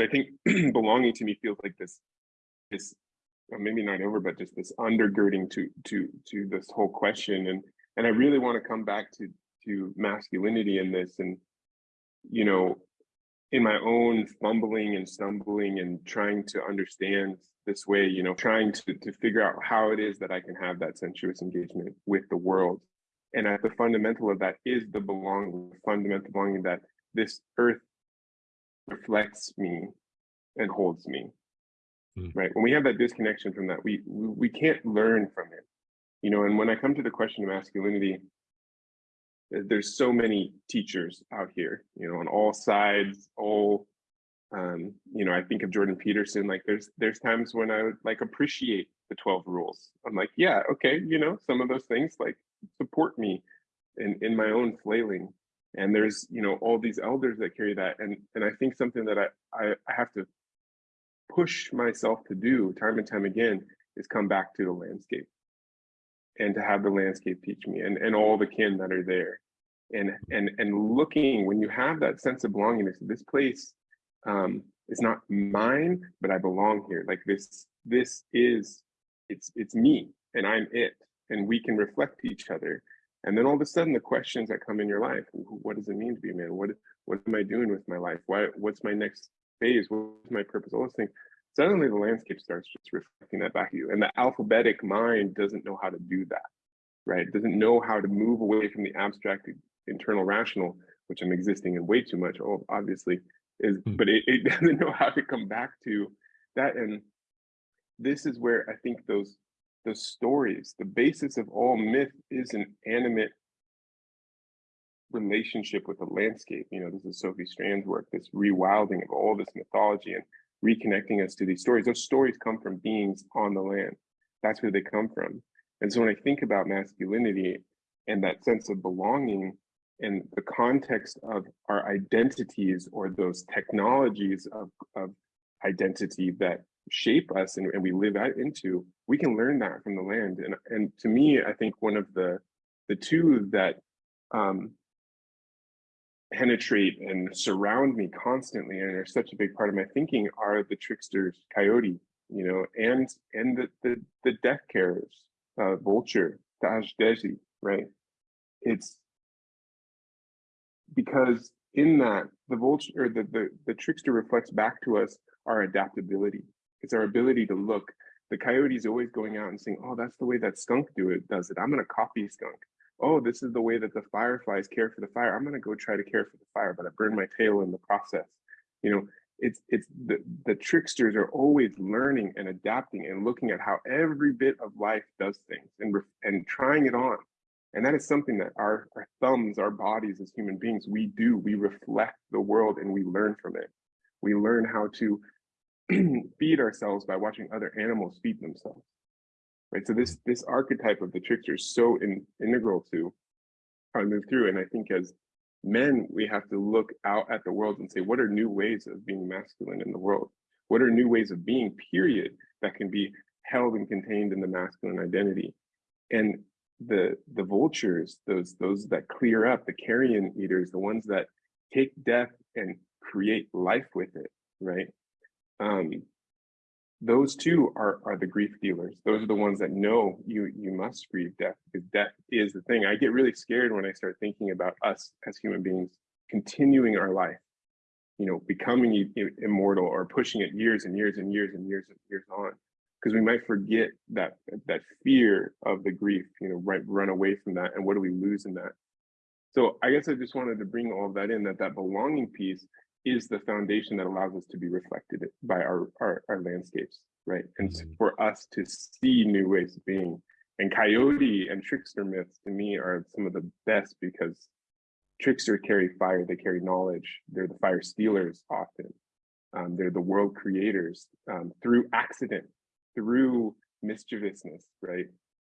I think belonging to me feels like this, this maybe not over, but just this undergirding to to to this whole question. And and I really want to come back to to masculinity in this. And you know, in my own fumbling and stumbling and trying to understand this way, you know, trying to to figure out how it is that I can have that sensuous engagement with the world. And at the fundamental of that is the belonging, the fundamental belonging that this earth reflects me and holds me mm. right? When we have that disconnection from that we, we we can't learn from it you know? And when i come to the question of masculinity there's so many teachers out here you know on all sides all um you know i think of jordan peterson like there's there's times when i would like appreciate the 12 rules. I'm like yeah okay you know some of those things like support me in in my own flailing and there's you know all these elders that carry that and and i think something that i i, have to push myself to do time and time again is come back to the landscape and to have the landscape teach me and and all the kin that are there. And and and looking when you have that sense of belongingness this place um is not mine but i belong here. Like this this is it's it's me and i'm it. And we can reflect each other and then all of a sudden, the questions that come in your life: What does it mean to be a man? What what am I doing with my life? Why? What's my next phase? What's my purpose? All those things. Suddenly, the landscape starts just reflecting that back to you, and the alphabetic mind doesn't know how to do that, right? It doesn't know how to move away from the abstract internal rational, which I'm existing in way too much. Oh, obviously, is mm. but it, it doesn't know how to come back to that, and this is where I think those the stories. The basis of all myth is an animate relationship with the landscape. You know, this is Sophie Strand's work, this rewilding of all this mythology and reconnecting us to these stories. Those stories come from beings on the land. That's where they come from. And so when I think about masculinity and that sense of belonging and the context of our identities or those technologies of, of identity that shape us and, and we live out into, we can learn that from the land. And, and to me, I think one of the, the two that um, penetrate and surround me constantly and are such a big part of my thinking are the tricksters, coyote, you know, and and the the, the death carers, uh, vulture, Desi, right? It's because in that the vulture or the, the the trickster reflects back to us our adaptability it's our ability to look. The coyote is always going out and saying, oh, that's the way that skunk do it, does it. I'm going to copy skunk. Oh, this is the way that the fireflies care for the fire. I'm going to go try to care for the fire, but I burn my tail in the process. You know, it's it's the, the tricksters are always learning and adapting and looking at how every bit of life does things and and trying it on and that is something that our, our thumbs our bodies as human beings we do we reflect the world and we learn from it we learn how to feed ourselves by watching other animals feed themselves. Right. So this this archetype of the trickster is so in, integral to how I move through. And I think as men, we have to look out at the world and say, what are new ways of being masculine in the world? What are new ways of being, period, that can be held and contained in the masculine identity? And the the vultures, those those that clear up, the carrion eaters, the ones that take death and create life with it, right? Um, those two are are the grief dealers. Those are the ones that know you you must grieve death because death is the thing. I get really scared when I start thinking about us as human beings continuing our life, you know, becoming immortal or pushing it years and years and years and years and years on, because we might forget that that fear of the grief, you know, right, run away from that, and what do we lose in that? So I guess I just wanted to bring all of that in that that belonging piece is the foundation that allows us to be reflected by our, our, our landscapes, right? And mm-hmm. for us to see new ways of being. And coyote and trickster myths to me are some of the best because trickster carry fire, they carry knowledge. They're the fire stealers often. Um, they're the world creators um, through accident, through mischievousness, right?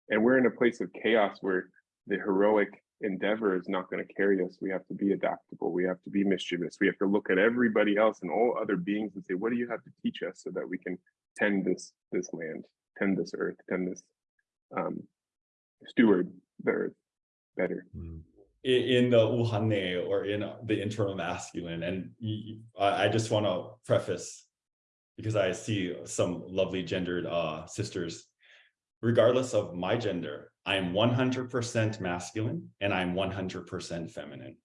And we're in a place of chaos where the heroic endeavor is not going to carry us. We have to be adaptable. We have to be mischievous. We have to look at everybody else and all other beings and say, what do you have to teach us so that we can tend this this land, tend this earth, tend this um, steward the earth better. Mm. in the uhane or in the internal masculine. And I just want to preface because I see some lovely gendered uh, sisters. Regardless of my gender, I am 100% masculine and I'm 100% feminine.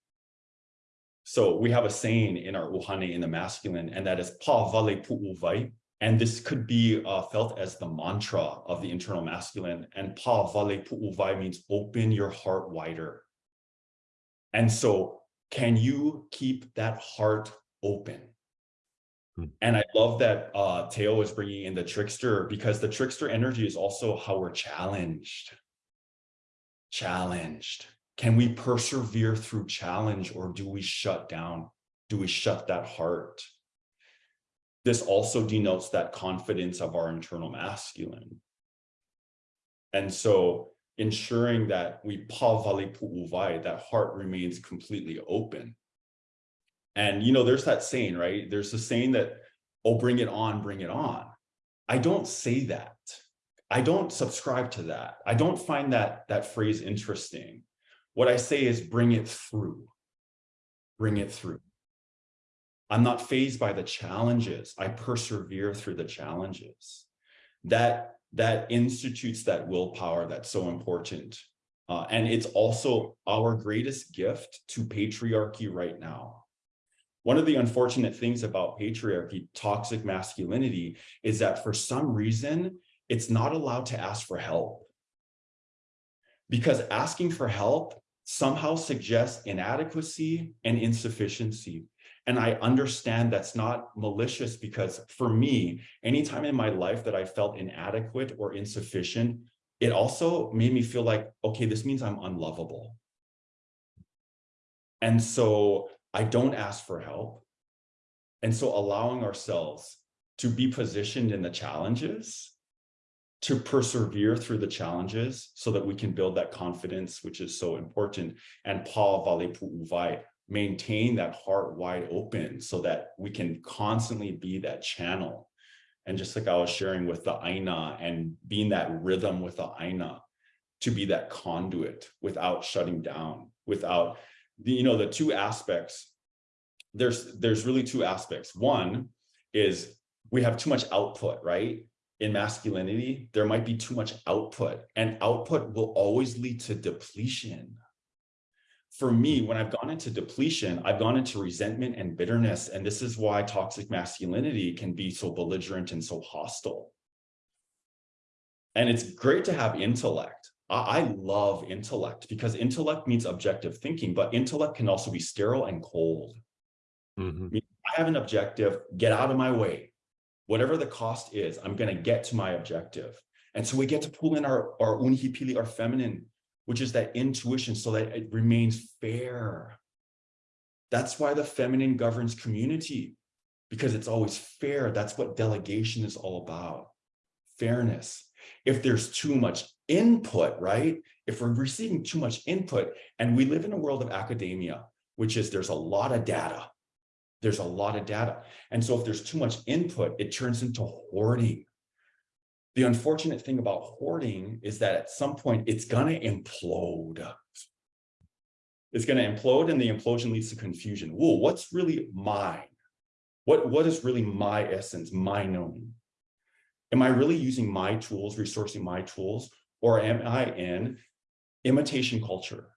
So we have a saying in our uhane in the masculine, and that is pa vale pu vai. And this could be uh, felt as the mantra of the internal masculine. And pa vale pu vai means open your heart wider. And so can you keep that heart open? Hmm. And I love that uh, Teo is bringing in the trickster because the trickster energy is also how we're challenged. Challenged. Can we persevere through challenge or do we shut down? Do we shut that heart? This also denotes that confidence of our internal masculine. And so ensuring that we pa vale pu'uvai, that heart remains completely open. And you know, there's that saying, right? There's the saying that, oh, bring it on, bring it on. I don't say that. I don't subscribe to that. I don't find that that phrase interesting. What I say is bring it through. Bring it through. I'm not phased by the challenges. I persevere through the challenges. That that institutes that willpower that's so important. Uh, and it's also our greatest gift to patriarchy right now. One of the unfortunate things about patriarchy, toxic masculinity, is that for some reason, it's not allowed to ask for help. Because asking for help somehow suggests inadequacy and insufficiency. And I understand that's not malicious because for me, anytime in my life that I felt inadequate or insufficient, it also made me feel like, okay, this means I'm unlovable. And so I don't ask for help. And so allowing ourselves to be positioned in the challenges, to persevere through the challenges so that we can build that confidence, which is so important. And pa vale pu'uvai, maintain that heart wide open so that we can constantly be that channel. And just like I was sharing with the Aina and being that rhythm with the Aina, to be that conduit without shutting down, without the, you know, the two aspects. There's there's really two aspects. One is we have too much output, right? In masculinity, there might be too much output, and output will always lead to depletion for me, when I've gone into depletion, I've gone into resentment and bitterness. And this is why toxic masculinity can be so belligerent and so hostile. And it's great to have intellect. I, I love intellect because intellect means objective thinking, but intellect can also be sterile and cold. Mhm. I have an objective, get out of my way. Whatever the cost is, I'm going to get to my objective. And so we get to pull in our, our unihipili, our feminine which is that intuition so that it remains fair. That's why the feminine governs community, because it's always fair. That's what delegation is all about, fairness. If there's too much input, right? If we're receiving too much input, and we live in a world of academia, which is there's a lot of data. There's a lot of data. And so if there's too much input, it turns into hoarding. The unfortunate thing about hoarding is that at some point it's going to implode. It's going to implode and the implosion leads to confusion. Whoa, what's really mine? What, what is really my essence, my knowing? Am I really using my tools, resourcing my tools, or am I in imitation culture?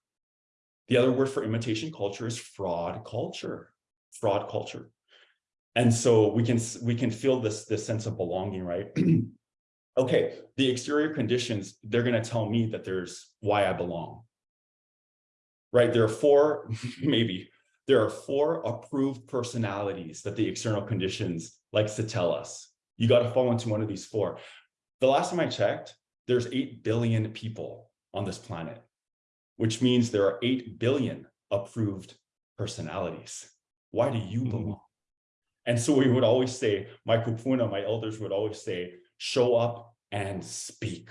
The other word for imitation culture is fraud culture, fraud culture. And so we can we can feel this, this sense of belonging, right? okay, the exterior conditions, they're going to tell me that there's why I belong. Right? There are four, maybe, there are four approved personalities that the external conditions likes to tell us. You got to fall into one of these four. The last time I checked, there's 8 billion people on this planet, which means there are 8 billion approved personalities. Why do you belong? Mm -hmm. And so we would always say, my kupuna, my elders would always say, show up and speak.